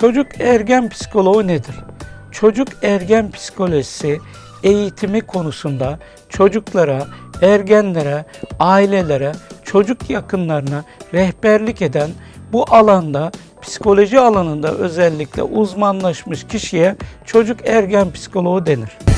Çocuk ergen psikoloğu nedir? Çocuk ergen psikolojisi eğitimi konusunda çocuklara, ergenlere, ailelere, çocuk yakınlarına rehberlik eden bu alanda psikoloji alanında özellikle uzmanlaşmış kişiye çocuk ergen psikoloğu denir.